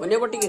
മുന്നേ പൊട്ടിക്ക്.